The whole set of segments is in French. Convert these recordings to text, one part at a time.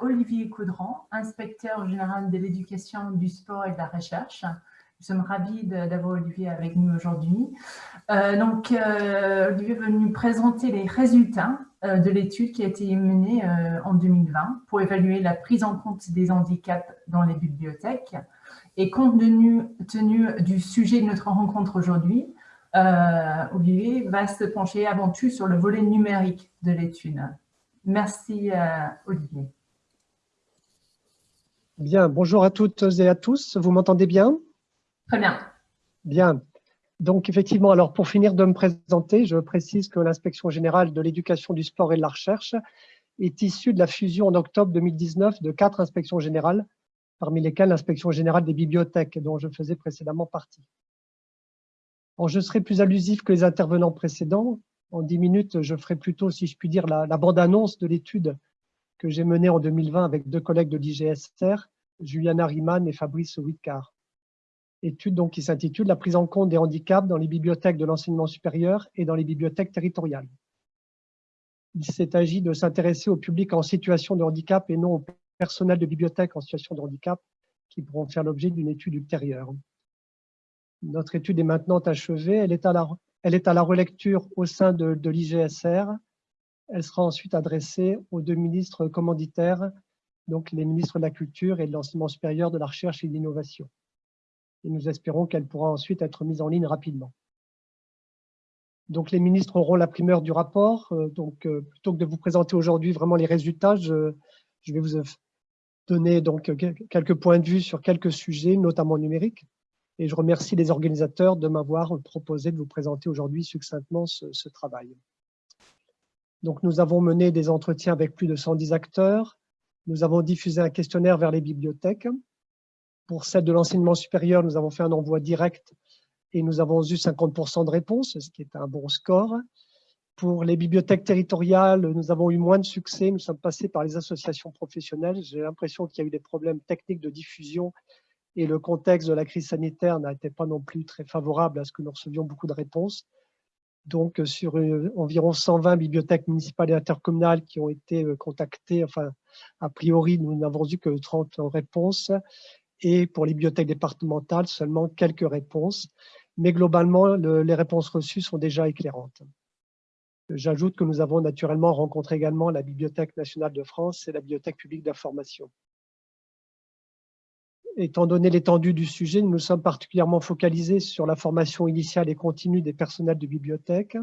Olivier Caudran, inspecteur général de l'éducation, du sport et de la recherche. Nous sommes ravis d'avoir Olivier avec nous aujourd'hui. Euh, donc, euh, Olivier va nous présenter les résultats euh, de l'étude qui a été menée en 2020 pour évaluer la prise en compte des handicaps dans les bibliothèques. Et compte tenu du sujet de notre rencontre aujourd'hui, Olivier va se pencher avant tout sur le volet numérique de l'étude. Merci Olivier. Bien, bonjour à toutes et à tous. Vous m'entendez bien? Très bien. Bien. Donc, effectivement, alors pour finir de me présenter, je précise que l'inspection générale de l'éducation, du sport et de la recherche est issue de la fusion en octobre 2019 de quatre inspections générales, parmi lesquelles l'inspection générale des bibliothèques, dont je faisais précédemment partie. Alors, je serai plus allusif que les intervenants précédents. En dix minutes, je ferai plutôt, si je puis dire, la, la bande-annonce de l'étude que j'ai menée en 2020 avec deux collègues de l'IGSR, Juliana Riemann et Fabrice Whitcar étude donc qui s'intitule « La prise en compte des handicaps dans les bibliothèques de l'enseignement supérieur et dans les bibliothèques territoriales ». Il s'est agi de s'intéresser au public en situation de handicap et non au personnel de bibliothèque en situation de handicap qui pourront faire l'objet d'une étude ultérieure. Notre étude est maintenant achevée, elle est à la, elle relecture au sein de, de l'IGSR. Elle sera ensuite adressée aux deux ministres commanditaires, donc les ministres de la Culture et de l'Enseignement supérieur, de la Recherche et de l'Innovation et nous espérons qu'elle pourra ensuite être mise en ligne rapidement. Donc les ministres auront la primeur du rapport. Euh, donc euh, plutôt que de vous présenter aujourd'hui vraiment les résultats, je, vais vous donner donc quelques points de vue sur quelques sujets, notamment numériques. Et je remercie les organisateurs de m'avoir proposé de vous présenter aujourd'hui succinctement ce, ce, travail. Donc nous avons mené des entretiens avec plus de 110 acteurs. Nous avons diffusé un questionnaire vers les bibliothèques. Pour celle de l'enseignement supérieur, nous avons fait un envoi direct et nous avons eu 50% de réponses, ce qui est un bon score. Pour les bibliothèques territoriales, nous avons eu moins de succès. Nous sommes passés par les associations professionnelles. J'ai l'impression qu'il y a eu des problèmes techniques de diffusion et le contexte de la crise sanitaire n'était pas non plus très favorable à ce que nous recevions beaucoup de réponses. Donc, sur euh, environ 120 bibliothèques municipales et intercommunales qui ont été euh, contactées, enfin, a priori, nous n'avons eu que 30 réponses et pour les bibliothèques départementales, seulement quelques réponses. Mais globalement, les réponses reçues sont déjà éclairantes. J'ajoute que nous avons naturellement rencontré également la Bibliothèque nationale de France et la Bibliothèque publique d'information. Étant donné l'étendue du sujet, nous nous sommes particulièrement focalisés sur la formation initiale et continue des personnels de bibliothèque,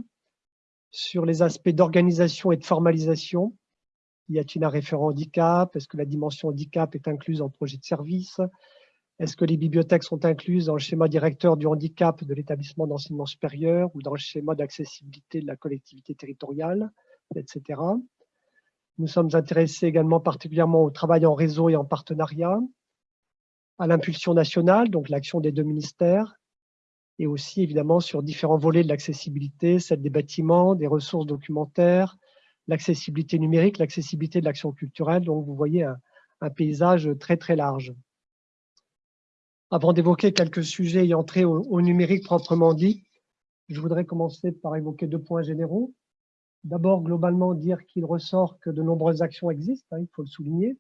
sur les aspects d'organisation et de formalisation, y a-t-il un référent handicap? Est-ce que la dimension handicap est incluse en projet de service? Est-ce que les bibliothèques sont incluses dans le schéma directeur du handicap de l'établissement d'enseignement supérieur ou dans le schéma d'accessibilité de la collectivité territoriale, etc. Nous sommes intéressés également particulièrement au travail en réseau et en partenariat, à l'impulsion nationale, donc l'action des deux ministères, et aussi évidemment sur différents volets de l'accessibilité, celle des bâtiments, des ressources documentaires, l'accessibilité numérique, l'accessibilité de l'action culturelle. Donc, vous voyez un, paysage très, très large. Avant d'évoquer quelques sujets ayant trait au, numérique proprement dit, je voudrais commencer par évoquer deux points généraux. D'abord, globalement, dire qu'il ressort que de nombreuses actions existent, hein, il faut le souligner,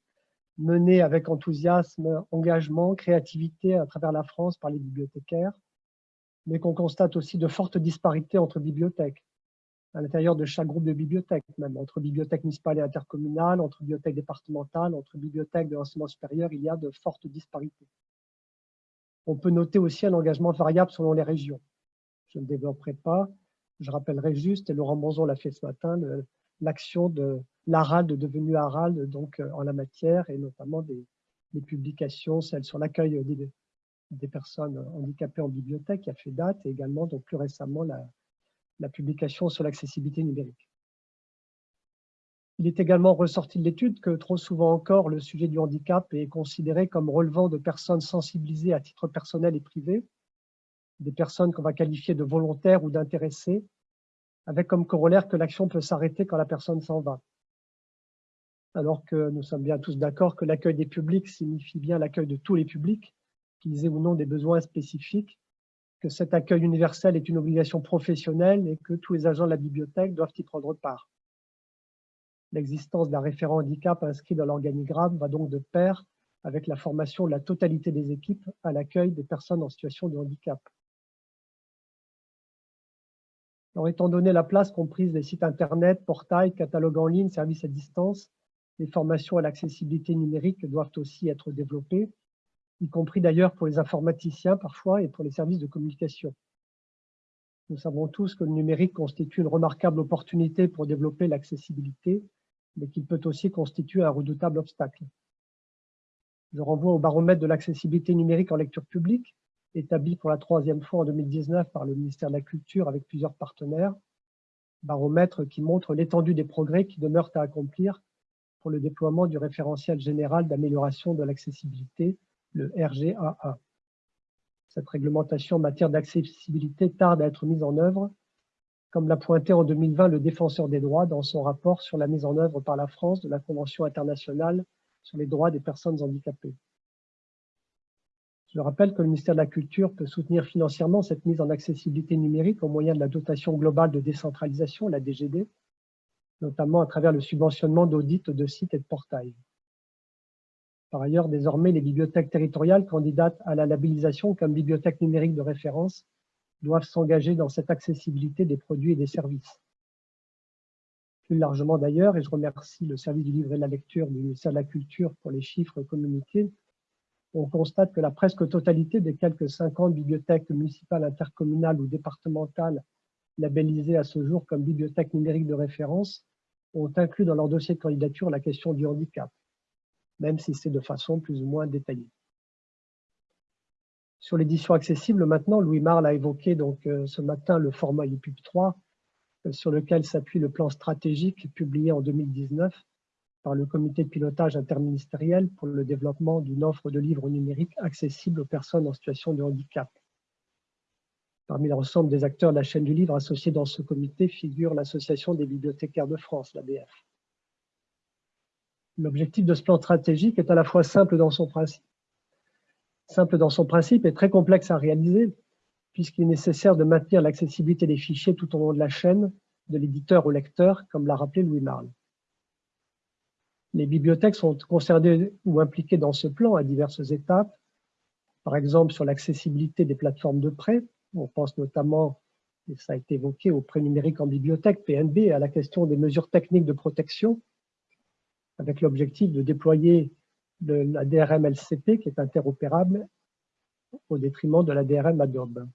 menées avec enthousiasme, engagement, créativité à travers la France par les bibliothécaires, mais qu'on constate aussi de fortes disparités entre bibliothèques à l'intérieur de chaque groupe de bibliothèques, même entre bibliothèques municipales et intercommunales, entre bibliothèques départementales, entre bibliothèques de l'enseignement supérieur, il y a de fortes disparités. On peut noter aussi un engagement variable selon les régions. Je ne développerai pas, je rappellerai juste, et Laurent Monzon l'a fait ce matin, l'action de l'ARALD devenue ARALD donc, euh, en la matière, et notamment des, publications, celles sur l'accueil des, des personnes handicapées en bibliothèque, qui a fait date, et également donc, plus récemment la, la publication sur l'accessibilité numérique. Il est également ressorti de l'étude que trop souvent encore, le sujet du handicap est considéré comme relevant de personnes sensibilisées à titre personnel et privé, des personnes qu'on va qualifier de volontaires ou d'intéressés, avec comme corollaire que l'action peut s'arrêter quand la personne s'en va. Alors que nous sommes bien tous d'accord que l'accueil des publics signifie bien l'accueil de tous les publics, qu'ils aient ou non des besoins spécifiques, que cet accueil universel est une obligation professionnelle et que tous les agents de la bibliothèque doivent y prendre part. L'existence d'un référent handicap inscrit dans l'organigramme va donc de pair avec la formation de la totalité des équipes à l'accueil des personnes en situation de handicap. Alors, étant donné la place comprise des sites Internet, portails, catalogues en ligne, services à distance, les formations à l'accessibilité numérique doivent aussi être développées, y compris d'ailleurs pour les informaticiens parfois et pour les services de communication. Nous savons tous que le numérique constitue une remarquable opportunité pour développer l'accessibilité, mais qu'il peut aussi constituer un redoutable obstacle. Je renvoie au baromètre de l'accessibilité numérique en lecture publique, établi pour la troisième fois en 2019 par le ministère de la Culture avec plusieurs partenaires, baromètre qui montre l'étendue des progrès qui demeurent à accomplir pour le déploiement du référentiel général d'amélioration de l'accessibilité, le RGAA. Cette réglementation en matière d'accessibilité tarde à être mise en œuvre, comme l'a pointé en 2020 le défenseur des droits dans son rapport sur la mise en œuvre par la France de la Convention internationale sur les droits des personnes handicapées. Je rappelle que le ministère de la Culture peut soutenir financièrement cette mise en accessibilité numérique au moyen de la dotation globale de décentralisation, la DGD, notamment à travers le subventionnement d'audits de sites et de portails. Par ailleurs, désormais, les bibliothèques territoriales candidates à la labellisation comme bibliothèque numérique de référence doivent s'engager dans cette accessibilité des produits et des services. Plus largement d'ailleurs, et je remercie le service du livre et de la lecture du ministère de la Culture pour les chiffres communiqués, on constate que la presque totalité des quelques 50 bibliothèques municipales, intercommunales ou départementales labellisées à ce jour comme bibliothèques numériques de référence ont inclus dans leur dossier de candidature la question du handicap, même si c'est de façon plus ou moins détaillée. Sur l'édition accessible, maintenant, Louis Marle a évoqué donc, euh, ce matin le format EPUB 3, euh, sur lequel s'appuie le plan stratégique publié en 2019 par le comité de pilotage interministériel pour le développement d'une offre de livres numériques accessibles aux personnes en situation de handicap. Parmi l'ensemble des acteurs de la chaîne du livre associés dans ce comité figure l'Association des bibliothécaires de France, l'ABF. L'objectif de ce plan stratégique est à la fois simple dans son principe, simple dans son principe et très complexe à réaliser, puisqu'il est nécessaire de maintenir l'accessibilité des fichiers tout au long de la chaîne, de l'éditeur au lecteur, comme l'a rappelé Louis Marle. Les bibliothèques sont concernées ou impliquées dans ce plan à diverses étapes, par exemple sur l'accessibilité des plateformes de prêt. On pense notamment, et ça a été évoqué, au prêt numérique en bibliothèque, PNB, à la question des mesures techniques de protection, avec l'objectif de déployer la DRM LCP qui est interopérable au détriment de la DRM Adobe.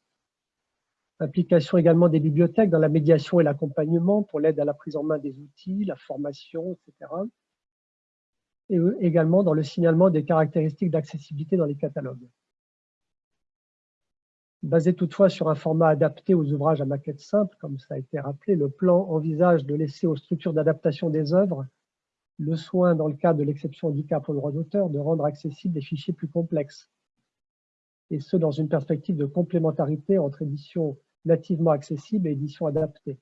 Implication également des bibliothèques dans la médiation et l'accompagnement pour l'aide à la prise en main des outils, la formation, etc. Et également dans le signalement des caractéristiques d'accessibilité dans les catalogues. Basé toutefois sur un format adapté aux ouvrages à maquette simple, comme ça a été rappelé, le plan envisage de laisser aux structures d'adaptation des œuvres le soin, dans le cadre de l'exception handicap au droit d'auteur, de rendre accessibles des fichiers plus complexes, et ce, dans une perspective de complémentarité entre édition nativement accessible et édition adaptée.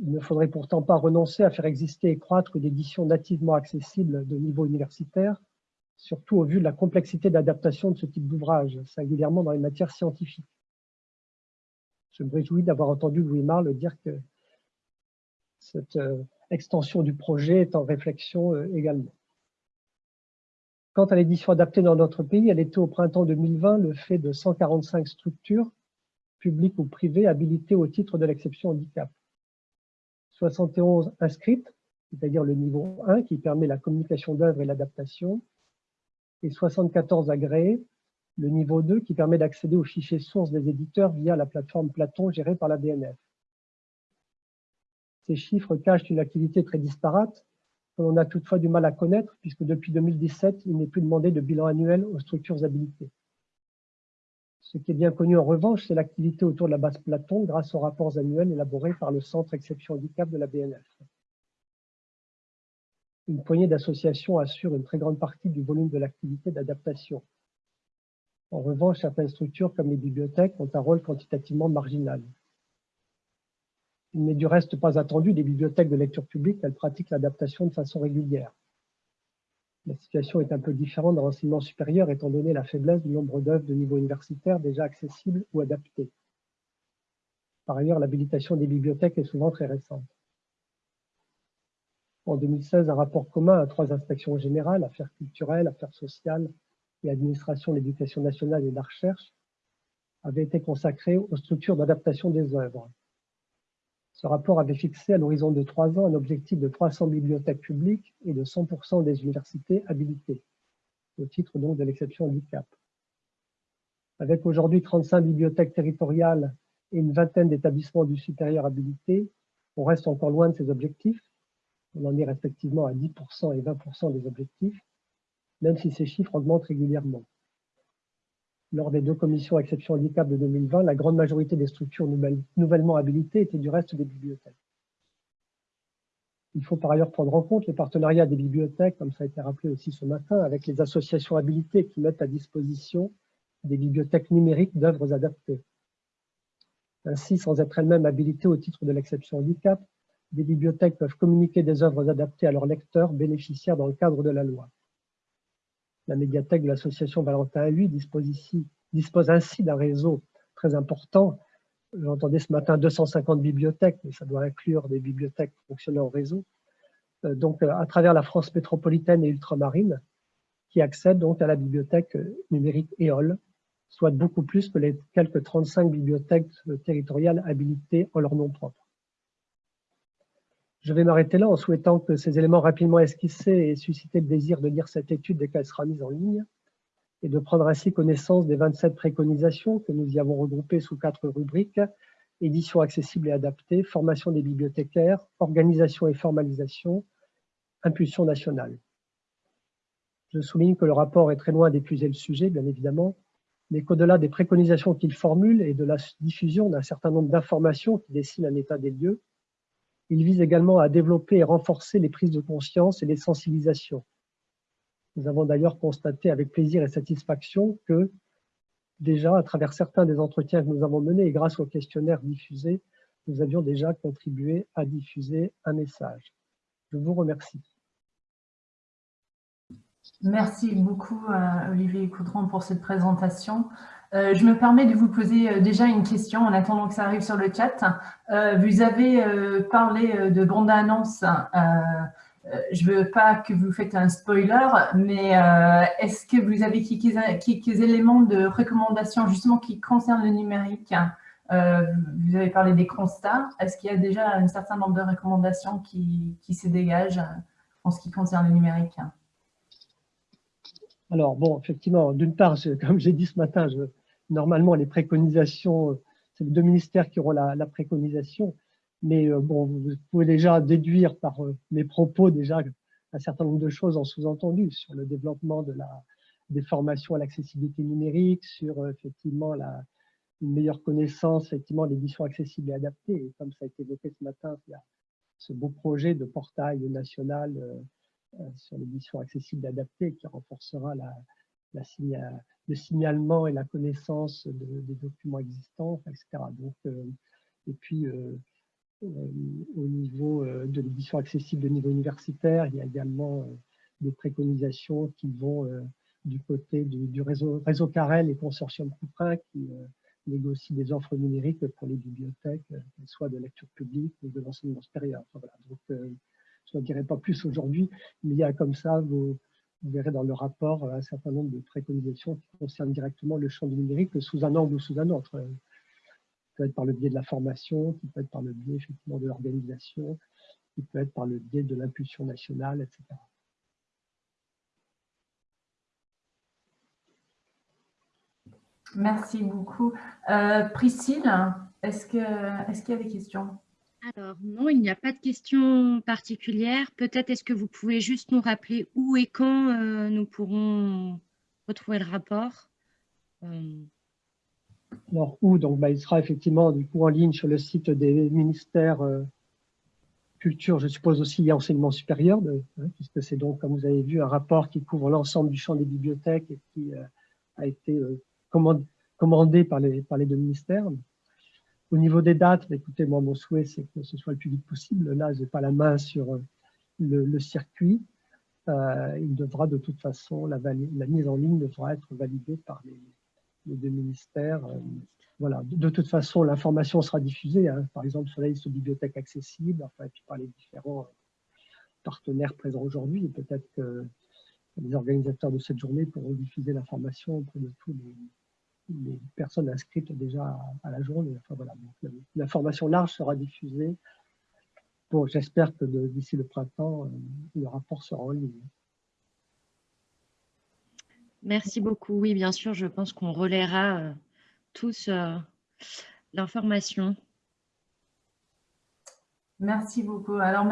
Il ne faudrait pourtant pas renoncer à faire exister et croître une édition nativement accessible de niveau universitaire, surtout au vu de la complexité d'adaptation de ce type d'ouvrage, singulièrement dans les matières scientifiques. Je me réjouis d'avoir entendu Louis Marle dire que cette euh, extension du projet est en réflexion euh, également. Quant à l'édition adaptée dans notre pays, elle était au printemps 2020 le fait de 145 structures, publiques ou privées, habilitées au titre de l'exception handicap. 71 inscrites, c'est-à-dire le niveau 1 qui permet la communication d'œuvres et l'adaptation, et 74 agréés, le niveau 2 qui permet d'accéder aux fichiers sources des éditeurs via la plateforme Platon gérée par la BNF. Ces chiffres cachent une activité très disparate que l'on a toutefois du mal à connaître puisque depuis 2017, il n'est plus demandé de bilan annuel aux structures habilitées. Ce qui est bien connu en revanche, c'est l'activité autour de la base Platon grâce aux rapports annuels élaborés par le Centre Exception Handicap de la BNF. Une poignée d'associations assure une très grande partie du volume de l'activité d'adaptation. En revanche, certaines structures comme les bibliothèques ont un rôle quantitativement marginal. Il n'est du reste pas attendu des bibliothèques de lecture publique qu'elles pratiquent l'adaptation de façon régulière. La situation est un peu différente dans l'enseignement supérieur étant donné la faiblesse du nombre d'œuvres de niveau universitaire déjà accessibles ou adaptées. Par ailleurs, l'habilitation des bibliothèques est souvent très récente. En 2016, un rapport commun à trois inspections générales, affaires culturelles, affaires sociales et administration de l'éducation nationale et de la recherche, avait été consacré aux structures d'adaptation des œuvres. Ce rapport avait fixé à l'horizon de trois ans un objectif de 300 bibliothèques publiques et de 100% des universités habilitées, au titre donc de l'exception handicap. Avec aujourd'hui 35 bibliothèques territoriales et une vingtaine d'établissements du supérieur habilités, on reste encore loin de ces objectifs. On en est respectivement à 10% et 20% des objectifs, même si ces chiffres augmentent régulièrement. Lors des deux commissions exception handicap de 2020, la grande majorité des structures nouvellement habilitées étaient du reste des bibliothèques. Il faut par ailleurs prendre en compte les partenariats des bibliothèques, comme ça a été rappelé aussi ce matin, avec les associations habilitées qui mettent à disposition des bibliothèques numériques d'œuvres adaptées. Ainsi, sans être elles-mêmes habilitées au titre de l'exception handicap, des bibliothèques peuvent communiquer des œuvres adaptées à leurs lecteurs bénéficiaires dans le cadre de la loi. La médiathèque de l'association Valentin à dispose, dispose ainsi d'un réseau très important. J'entendais ce matin 250 bibliothèques, mais ça doit inclure des bibliothèques fonctionnant au réseau. Euh, donc, euh, à travers la France métropolitaine et ultramarine, qui accèdent donc à la bibliothèque numérique EOL, soit beaucoup plus que les quelques 35 bibliothèques territoriales habilitées en leur nom propre. Je vais m'arrêter là en souhaitant que ces éléments rapidement esquissés aient suscité le désir de lire cette étude dès qu'elle sera mise en ligne et de prendre ainsi connaissance des 27 préconisations que nous y avons regroupées sous quatre rubriques édition accessible et adaptée, formation des bibliothécaires, organisation et formalisation, impulsion nationale. Je souligne que le rapport est très loin d'épuiser le sujet, bien évidemment, mais qu'au-delà des préconisations qu'il formule et de la diffusion d'un certain nombre d'informations qui dessinent un état des lieux, il vise également à développer et renforcer les prises de conscience et les sensibilisations. Nous avons d'ailleurs constaté avec plaisir et satisfaction que, déjà, à travers certains des entretiens que nous avons menés et grâce aux questionnaires diffusés, nous avions déjà contribué à diffuser un message. Je vous remercie. Merci beaucoup, euh, Olivier Coudron, pour cette présentation. Euh, je me permets de vous poser euh, déjà une question en attendant que ça arrive sur le chat. vous avez parlé de bande-annonce. je ne veux pas que vous faites un spoiler, mais est-ce que vous avez quelques, éléments de recommandation justement qui concernent le numérique? Vous avez parlé des constats. Est-ce qu'il y a déjà un certain nombre de recommandations qui, se dégagent en ce qui concerne le numérique? Alors, bon, effectivement, d'une part, comme j'ai dit ce matin, normalement, les préconisations, c'est les deux ministères qui auront la, préconisation, mais euh, bon, vous pouvez déjà déduire par euh, mes propos déjà un certain nombre de choses en sous-entendu sur le développement de la, des formations à l'accessibilité numérique, sur euh, effectivement la, une meilleure connaissance, effectivement, l'édition accessible et adaptée. Et comme ça a été évoqué ce matin, il y a ce beau projet de portail national euh, sur l'édition accessible et adaptée qui renforcera la, le signalement et la connaissance des documents existants, etc. Donc, euh, et puis, euh, au niveau de l'édition accessible de niveau universitaire, il y a également des préconisations qui vont du côté du, réseau, Carrel et consortium Couperin qui négocient des offres numériques pour les bibliothèques, soit de lecture publique ou de l'enseignement supérieur. Voilà. Donc, je ne dirai pas plus aujourd'hui, mais il y a comme ça, vous, verrez dans le rapport un certain nombre de préconisations qui concernent directement le champ du numérique sous un angle ou sous un autre. Ça peut être par le biais de la formation, qui peut être par le biais effectivement de l'organisation, qui peut être par le biais de l'impulsion nationale, etc. Merci beaucoup. Euh, Priscille, est-ce qu'il y a des questions? Alors non, il n'y a pas de questions particulières. Peut-être est-ce que vous pouvez juste nous rappeler où et quand euh, nous pourrons retrouver le rapport euh. Alors où donc, bah, Il sera effectivement du coup en ligne sur le site des ministères euh, culture, je suppose aussi enseignement supérieur, hein, puisque c'est donc, comme vous avez vu, un rapport qui couvre l'ensemble du champ des bibliothèques et qui a été commandé par les deux ministères. Au niveau des dates, bah, écoutez, moi, mon souhait, c'est que ce soit le plus vite possible. Là, je n'ai pas la main sur euh, le, circuit. Euh, il devra de toute façon, la, mise en ligne devra être validée par les, deux ministères. Euh, voilà. De, toute façon, l'information sera diffusée, hein. par exemple sur la liste de bibliothèques enfin, et puis par les différents partenaires présents aujourd'hui. Peut-être que les organisateurs de cette journée pourront diffuser l'information auprès de tous les, personnes inscrites déjà à, la journée. Enfin, voilà. L'information large sera diffusée. Bon, J'espère que d'ici le printemps, euh, le rapport sera en ligne. Merci beaucoup. Oui, bien sûr, je pense qu'on relaiera euh, tous euh, l'information. Merci beaucoup. Alors,